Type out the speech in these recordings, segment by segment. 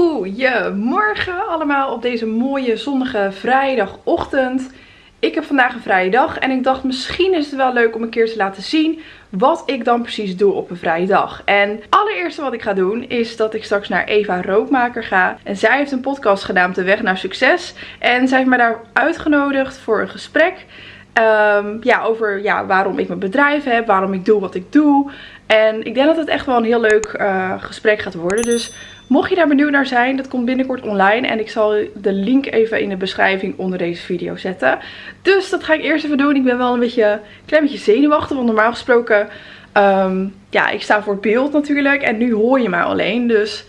Goedemorgen allemaal op deze mooie zonnige vrijdagochtend. Ik heb vandaag een vrije dag en ik dacht misschien is het wel leuk om een keer te laten zien wat ik dan precies doe op een vrije dag. En allereerste wat ik ga doen is dat ik straks naar Eva Rookmaker ga. En zij heeft een podcast gedaan De Weg naar Succes. En zij heeft mij daar uitgenodigd voor een gesprek. Um, ja, over ja, waarom ik mijn bedrijf heb, waarom ik doe wat ik doe. En ik denk dat het echt wel een heel leuk uh, gesprek gaat worden. Dus mocht je daar benieuwd naar zijn, dat komt binnenkort online. En ik zal de link even in de beschrijving onder deze video zetten. Dus dat ga ik eerst even doen. Ik ben wel een beetje, klein beetje zenuwachtig. Want normaal gesproken, um, ja, ik sta voor het beeld natuurlijk. En nu hoor je mij alleen. Dus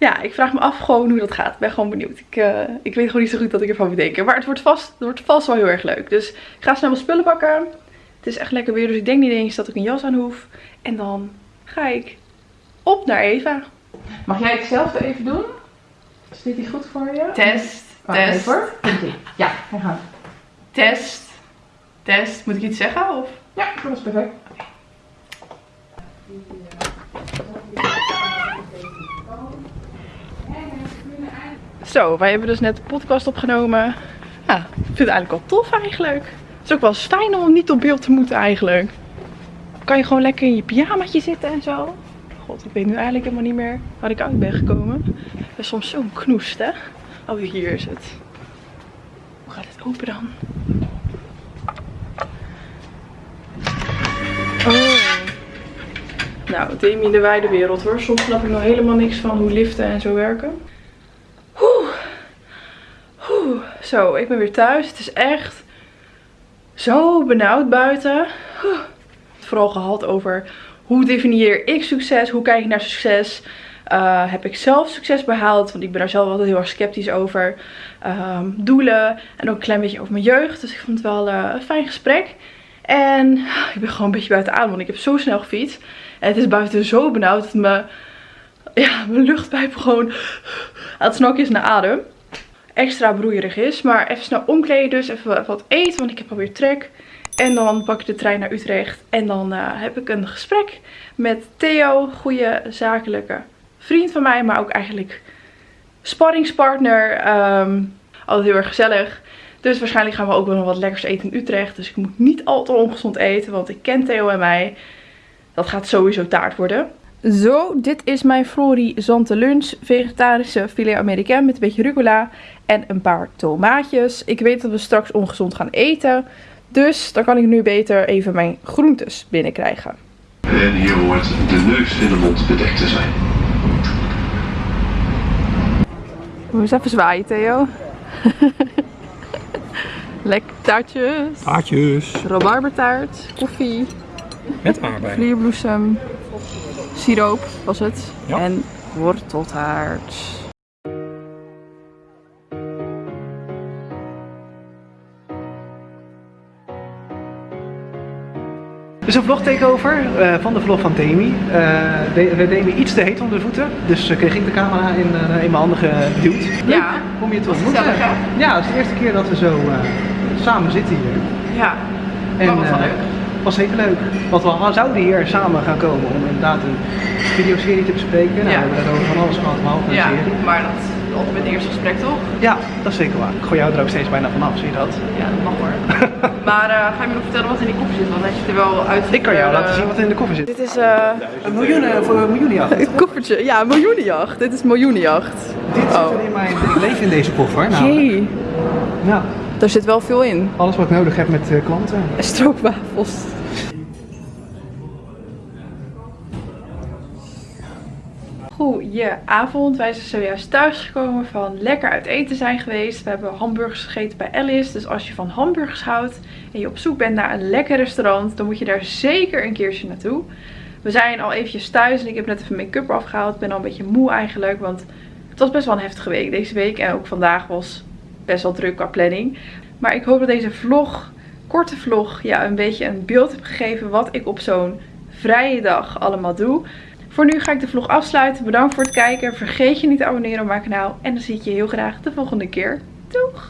ja, ik vraag me af gewoon hoe dat gaat. Ik ben gewoon benieuwd. Ik, uh, ik weet gewoon niet zo goed wat ik ervan moet denken. Maar het wordt vast, het wordt vast wel heel erg leuk. Dus ik ga snel mijn spullen pakken. Het is echt lekker weer, dus ik denk niet eens dat ik een jas aan hoef. En dan ga ik op naar Eva. Mag jij hetzelfde even doen? Is dit goed voor je? Test, Wacht test. Even. Ja, we gaan. Test, test. Moet ik iets zeggen? Of? Ja, dat is perfect. Zo, wij hebben dus net de podcast opgenomen. Ja, ik vind het eigenlijk wel tof eigenlijk. Het is ook wel fijn om niet op beeld te moeten eigenlijk. kan je gewoon lekker in je pyjamaatje zitten en zo. God, ik weet nu eigenlijk helemaal niet meer waar ik uit ben gekomen. Dat is soms zo'n knoest, hè. Oh, hier is het. Hoe gaat het open dan? Oh. Nou, Demi in de wijde wereld hoor. Soms snap ik nog helemaal niks van hoe liften en zo werken. Zo, ik ben weer thuis. Het is echt zo benauwd buiten. Vooral gehad over hoe definieer ik succes? Hoe kijk ik naar succes? Uh, heb ik zelf succes behaald? Want ik ben daar zelf altijd heel erg sceptisch over. Um, doelen. En ook een klein beetje over mijn jeugd. Dus ik vond het wel uh, een fijn gesprek. En ik ben gewoon een beetje buiten adem. Want ik heb zo snel gefietst. En het is buiten zo benauwd dat mijn, ja, mijn luchtpijp gewoon aan het naar adem extra broeierig is. Maar even snel omkleden dus. Even wat eten, want ik heb alweer trek. En dan pak ik de trein naar Utrecht. En dan uh, heb ik een gesprek met Theo. Goede zakelijke vriend van mij. Maar ook eigenlijk sparringspartner. Um, altijd heel erg gezellig. Dus waarschijnlijk gaan we ook wel nog wat lekkers eten in Utrecht. Dus ik moet niet al te ongezond eten. Want ik ken Theo en mij. Dat gaat sowieso taart worden. Zo, dit is mijn Zante lunch. Vegetarische filet américain met een beetje rucola en een paar tomaatjes. Ik weet dat we straks ongezond gaan eten. Dus dan kan ik nu beter even mijn groentes binnenkrijgen. En hier hoort de neus en de mond bedekt te zijn. Moet eens even zwaaien, Theo. Lekker taartjes. Taartjes. Rabarbertaart. Koffie. Met aardbei. Vlierbloesem siroop was het. En worteltaart. Dus een vlog takeover uh, van de vlog van Demi. Uh, we deden iets te heet onder de voeten, dus uh, kreeg ik de camera in, in mijn handen geduwd. Ja. Kom je te ontmoeten. Ja, het is de eerste keer dat we zo samen zitten hier. Ja, en, dat was wel leuk was zeker leuk. Want we zouden hier samen gaan komen om inderdaad een videoserie te bespreken. Nou, ja. we hebben over van alles gehad, behalve een ja, serie. maar dat is altijd met het eerste gesprek toch? Ja, dat is zeker waar. Ik gooi jou er ook steeds bijna vanaf, zie je dat? Ja, dat mag hoor. maar uh, ga je me nog vertellen wat in die koffer zit? Want hij ziet er wel uit. Ik kan jou uh, laten zien wat in de koffer zit. Dit is uh, een miljoen voor een miljoenenjacht. Een koffertje, ja, een miljoenenjacht. Dit is miljoenenjacht. Dit oh. zit in mijn, ik leef in deze koffer. Nou, Jee. Ja. Daar zit wel veel in. Alles wat ik nodig heb met klanten. En stroopwafels. Goedenavond, wij zijn zojuist thuisgekomen van lekker uit eten zijn geweest. We hebben hamburgers gegeten bij Alice, dus als je van hamburgers houdt en je op zoek bent naar een lekker restaurant, dan moet je daar zeker een keertje naartoe. We zijn al eventjes thuis en ik heb net even make-up afgehaald. Ik ben al een beetje moe eigenlijk, want het was best wel een heftige week deze week. En ook vandaag was best wel druk qua planning. Maar ik hoop dat deze vlog, korte vlog, ja, een beetje een beeld heb gegeven wat ik op zo'n vrije dag allemaal doe. Voor nu ga ik de vlog afsluiten. Bedankt voor het kijken. Vergeet je niet te abonneren op mijn kanaal. En dan zie ik je heel graag de volgende keer. Doeg!